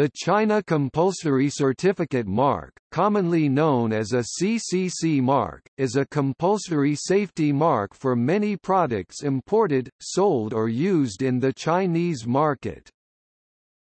The China Compulsory Certificate Mark, commonly known as a CCC mark, is a compulsory safety mark for many products imported, sold or used in the Chinese market.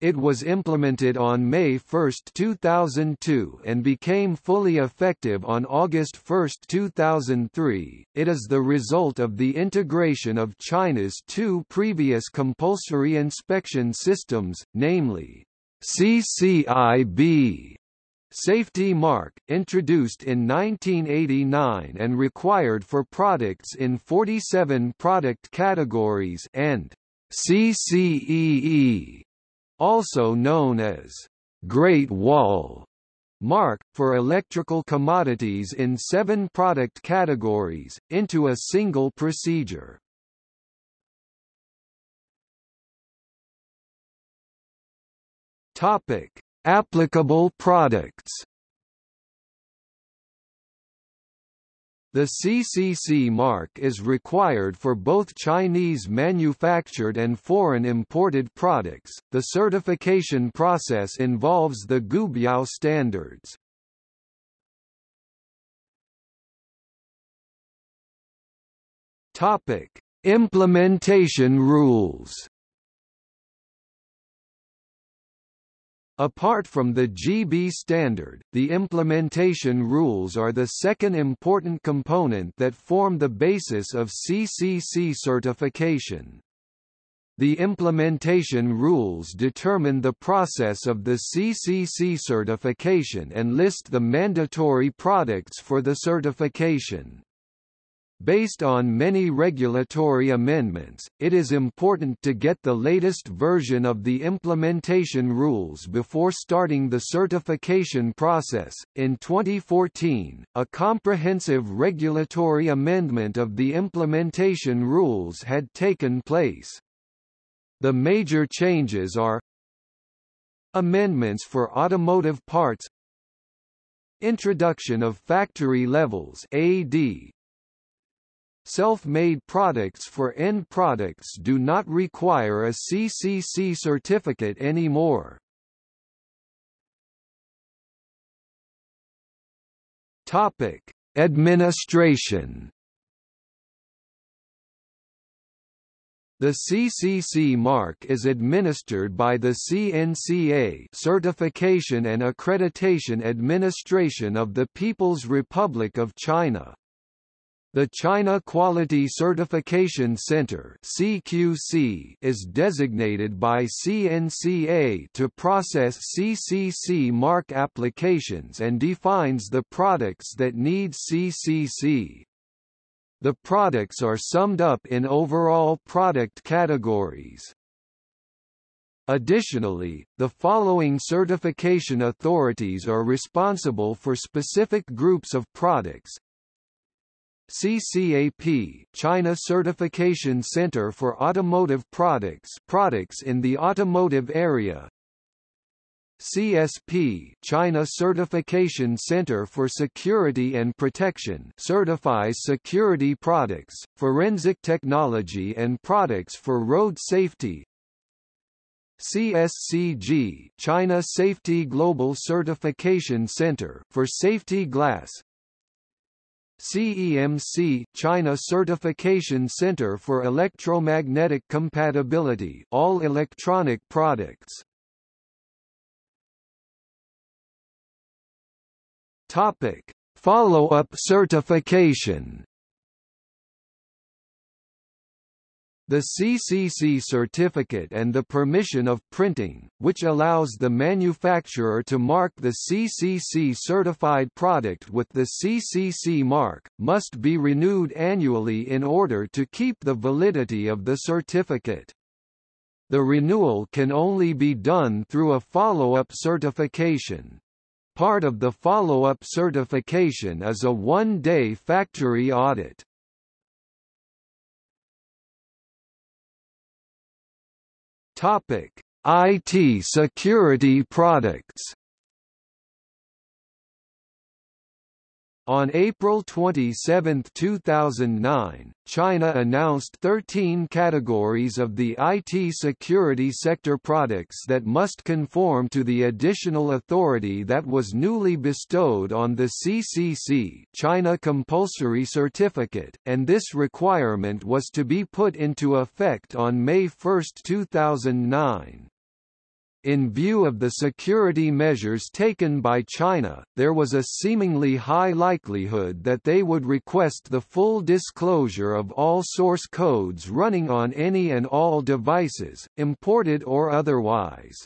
It was implemented on May 1, 2002 and became fully effective on August 1, 2003. It is the result of the integration of China's two previous compulsory inspection systems, namely CCIB safety mark, introduced in 1989 and required for products in 47 product categories and CCEE, also known as Great Wall mark, for electrical commodities in seven product categories, into a single procedure. Topic: Applicable products. The CCC mark is required for both Chinese manufactured and foreign imported products. The certification process involves the Guobiao standards. Topic: Implementation rules. Apart from the GB standard, the implementation rules are the second important component that form the basis of CCC certification. The implementation rules determine the process of the CCC certification and list the mandatory products for the certification. Based on many regulatory amendments, it is important to get the latest version of the implementation rules before starting the certification process. In 2014, a comprehensive regulatory amendment of the implementation rules had taken place. The major changes are Amendments for automotive parts Introduction of factory levels AD Self-made products for end products do not require a CCC certificate anymore. Topic: Administration The CCC mark is administered by the CNCA Certification and Accreditation Administration of the People's Republic of China. The China Quality Certification Center (CQC) is designated by CNCA to process CCC mark applications and defines the products that need CCC. The products are summed up in overall product categories. Additionally, the following certification authorities are responsible for specific groups of products, CCAP China Certification Center for Automotive Products products in the automotive area. CSP China Certification Center for Security and Protection certifies security products, forensic technology and products for road safety. CSCG China Safety Global Certification Center for safety glass CEMC China Certification Center for Electromagnetic Compatibility all electronic products. Topic. Follow-up certification The CCC certificate and the permission of printing, which allows the manufacturer to mark the CCC certified product with the CCC mark, must be renewed annually in order to keep the validity of the certificate. The renewal can only be done through a follow-up certification. Part of the follow-up certification is a one-day factory audit. Topic: IT security products. On April 27, 2009, China announced 13 categories of the IT security sector products that must conform to the additional authority that was newly bestowed on the CCC China Compulsory Certificate, and this requirement was to be put into effect on May 1, 2009. In view of the security measures taken by China, there was a seemingly high likelihood that they would request the full disclosure of all source codes running on any and all devices, imported or otherwise.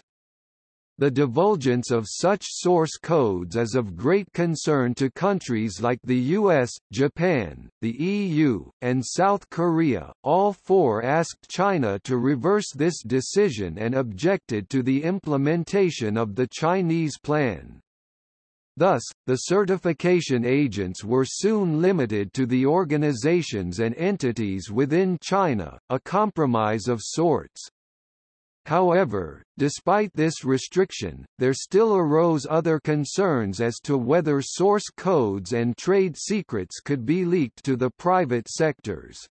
The divulgence of such source codes is of great concern to countries like the US, Japan, the EU, and South Korea. All four asked China to reverse this decision and objected to the implementation of the Chinese plan. Thus, the certification agents were soon limited to the organizations and entities within China, a compromise of sorts. However, despite this restriction, there still arose other concerns as to whether source codes and trade secrets could be leaked to the private sectors.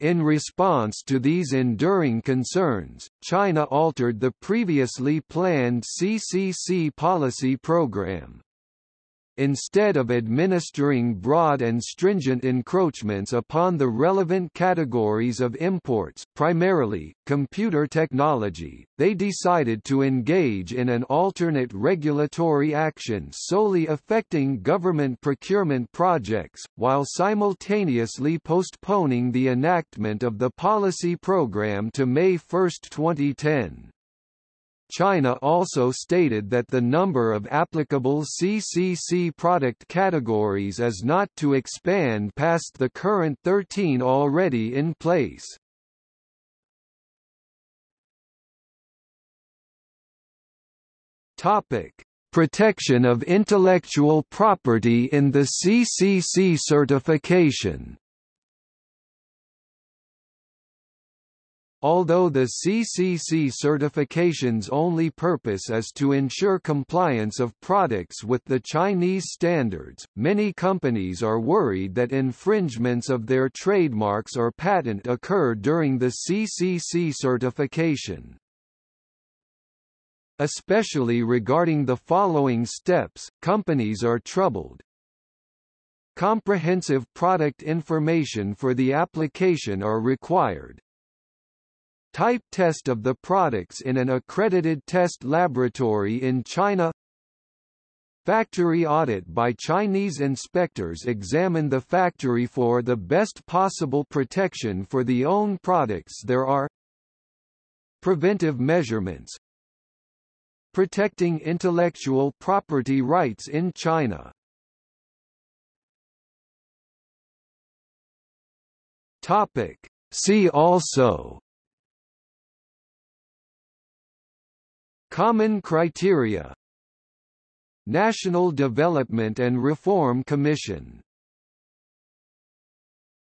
In response to these enduring concerns, China altered the previously planned CCC policy program. Instead of administering broad and stringent encroachments upon the relevant categories of imports primarily, computer technology, they decided to engage in an alternate regulatory action solely affecting government procurement projects, while simultaneously postponing the enactment of the policy program to May 1, 2010. China also stated that the number of applicable CCC product categories is not to expand past the current 13 already in place. Topic: Protection of intellectual property in the CCC certification. Although the CCC certification's only purpose is to ensure compliance of products with the Chinese standards, many companies are worried that infringements of their trademarks or patent occur during the CCC certification. Especially regarding the following steps, companies are troubled. Comprehensive product information for the application are required, Type test of the products in an accredited test laboratory in China. Factory audit by Chinese inspectors examine the factory for the best possible protection for the own products there are. Preventive measurements. Protecting intellectual property rights in China. Topic. See also Common criteria National Development and Reform Commission